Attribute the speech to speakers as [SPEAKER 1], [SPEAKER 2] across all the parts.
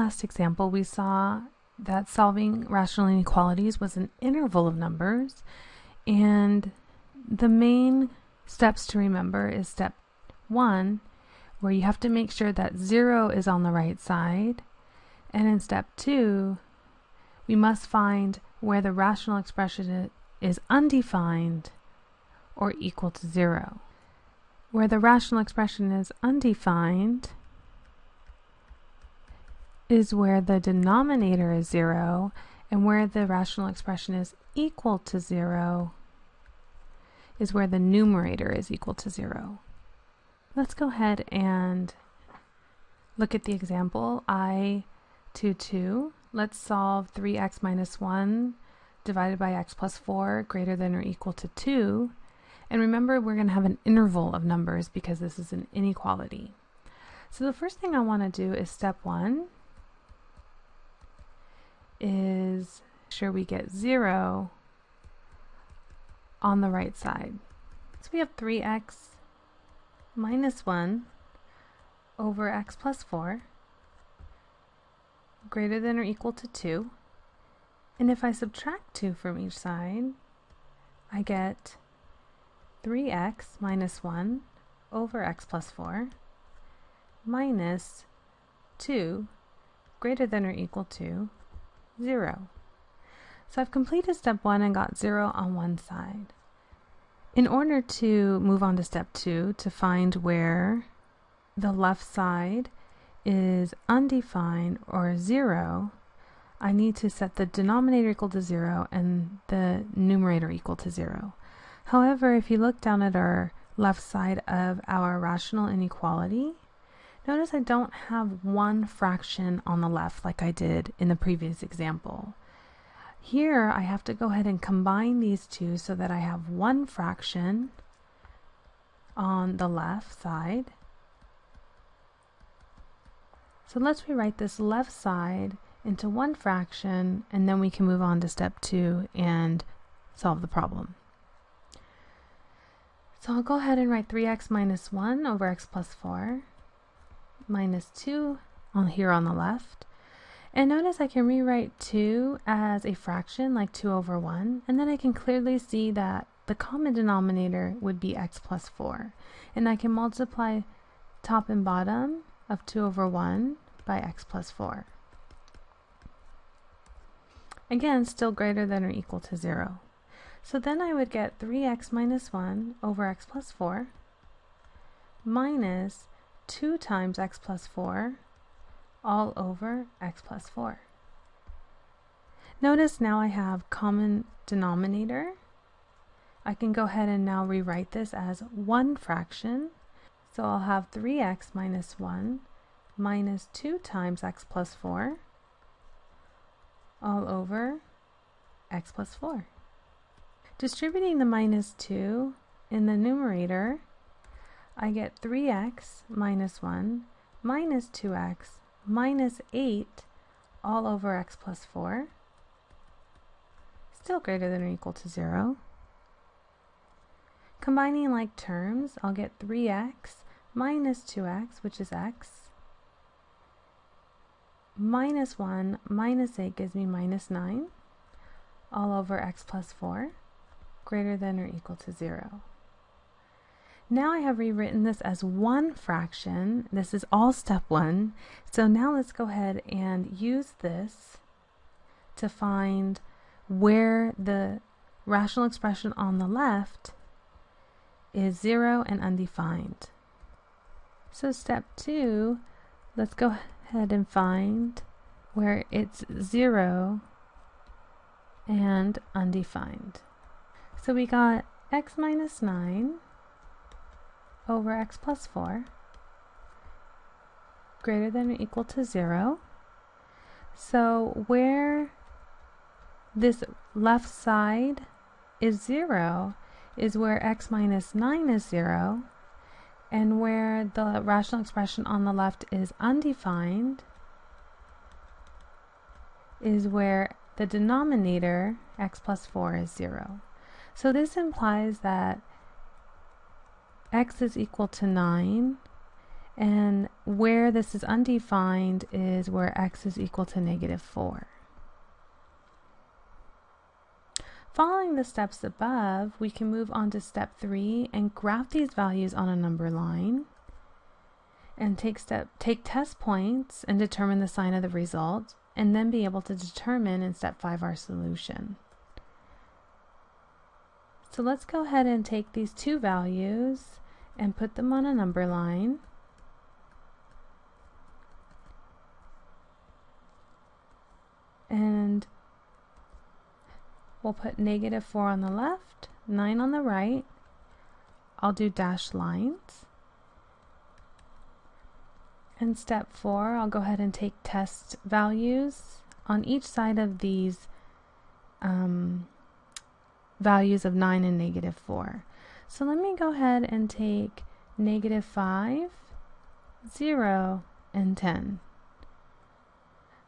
[SPEAKER 1] last example, we saw that solving rational inequalities was an interval of numbers, and the main steps to remember is step one, where you have to make sure that zero is on the right side, and in step two, we must find where the rational expression is undefined or equal to zero. Where the rational expression is undefined, is where the denominator is 0 and where the rational expression is equal to 0 is where the numerator is equal to 0. Let's go ahead and look at the example i 2, 2. Let's solve 3x minus 1 divided by x plus 4 greater than or equal to 2. And remember, we're going to have an interval of numbers because this is an inequality. So the first thing I want to do is step 1, is sure we get 0 on the right side. So we have 3x minus 1 over x plus 4 greater than or equal to 2. And if I subtract 2 from each side, I get 3x minus 1 over x plus 4 minus 2 greater than or equal to 0. So I've completed step 1 and got 0 on one side. In order to move on to step 2 to find where the left side is undefined or 0, I need to set the denominator equal to 0 and the numerator equal to 0. However, if you look down at our left side of our rational inequality, Notice I don't have one fraction on the left like I did in the previous example. Here I have to go ahead and combine these two so that I have one fraction on the left side. So let's rewrite this left side into one fraction and then we can move on to step two and solve the problem. So I'll go ahead and write 3x minus 1 over x plus 4 minus 2 on here on the left. And notice I can rewrite 2 as a fraction like 2 over 1 and then I can clearly see that the common denominator would be x plus 4 and I can multiply top and bottom of 2 over 1 by x plus 4. Again, still greater than or equal to 0. So then I would get 3x minus 1 over x plus 4 minus 2 times x plus 4 all over x plus 4. Notice now I have common denominator. I can go ahead and now rewrite this as one fraction. So I'll have 3x minus 1 minus 2 times x plus 4 all over x plus 4. Distributing the minus 2 in the numerator, I get 3x minus 1 minus 2x minus 8 all over x plus 4, still greater than or equal to 0. Combining like terms, I'll get 3x minus 2x, which is x, minus 1 minus 8 gives me minus 9, all over x plus 4, greater than or equal to 0. Now I have rewritten this as one fraction. This is all step one. So now let's go ahead and use this to find where the rational expression on the left is zero and undefined. So step two, let's go ahead and find where it's zero and undefined. So we got x minus 9 over x plus 4 greater than or equal to 0. So where this left side is 0 is where x minus 9 is 0 and where the rational expression on the left is undefined is where the denominator x plus 4 is 0. So this implies that x is equal to 9 And where this is undefined is where x is equal to negative 4. Following the steps above, we can move on to step 3 and graph these values on a number line and take step take test points and determine the sign of the result and then be able to determine in step 5 our solution. So let's go ahead and take these two values and put them on a number line. And we'll put negative 4 on the left, 9 on the right. I'll do dashed lines. In step 4, I'll go ahead and take test values on each side of these um, values of 9 and negative 4. So let me go ahead and take negative 5, 0, and 10.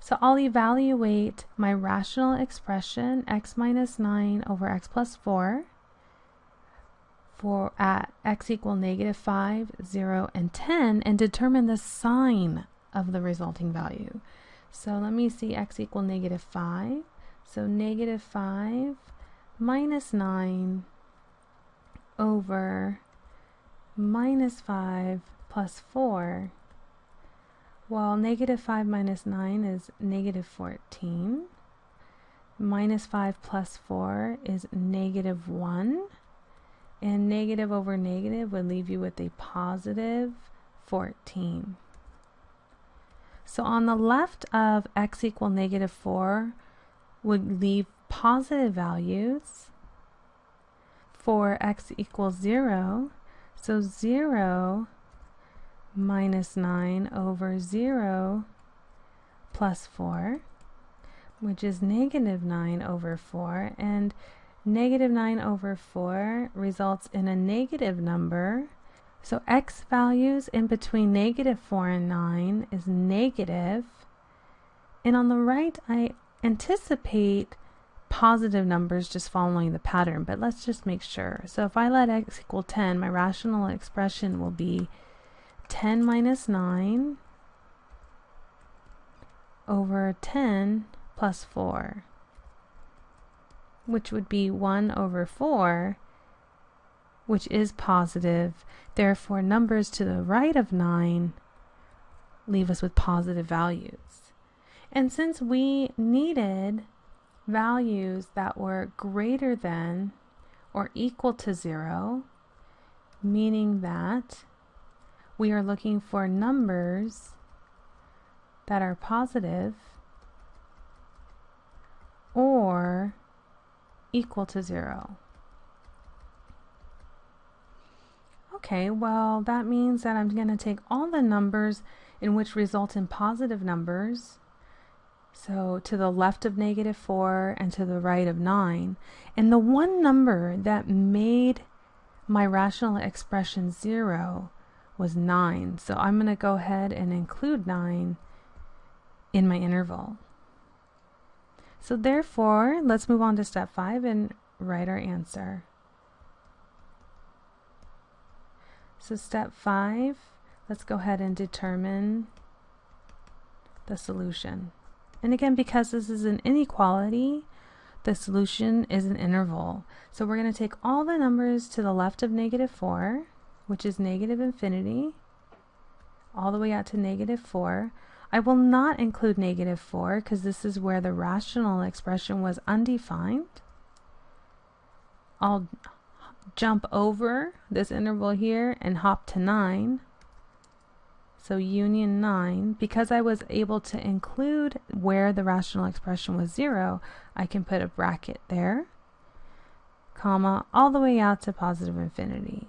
[SPEAKER 1] So I'll evaluate my rational expression x minus 9 over x plus 4 for at x equal negative 5, 0, and 10 and determine the sign of the resulting value. So let me see x equal negative 5. So negative 5 minus 9 over minus 5 plus 4 well, negative 5 minus 9 is negative 14. Minus 5 plus 4 is negative 1. And negative over negative would leave you with a positive 14. So on the left of x equal negative 4 would leave positive values for x equals 0. So 0 minus 9 over 0 plus 4, which is negative 9 over 4. And negative 9 over 4 results in a negative number. So x values in between negative 4 and 9 is negative. And on the right, I anticipate positive numbers just following the pattern, but let's just make sure. So if I let x equal 10, my rational expression will be 10 minus 9 over 10 plus 4, which would be 1 over 4, which is positive. Therefore, numbers to the right of 9 leave us with positive values. And since we needed values that were greater than or equal to 0, meaning that we are looking for numbers that are positive or equal to zero. Okay, well, that means that I'm going to take all the numbers in which result in positive numbers, so to the left of negative 4 and to the right of 9, and the one number that made my rational expression 0 was 9. So I'm going to go ahead and include 9 in my interval. So therefore, let's move on to step 5 and write our answer. So step 5, let's go ahead and determine the solution. And again, because this is an inequality, the solution is an interval. So we're going to take all the numbers to the left of negative 4 which is negative infinity, all the way out to negative 4. I will not include negative 4 because this is where the rational expression was undefined. I'll jump over this interval here and hop to 9. So union 9, because I was able to include where the rational expression was 0, I can put a bracket there, comma, all the way out to positive infinity.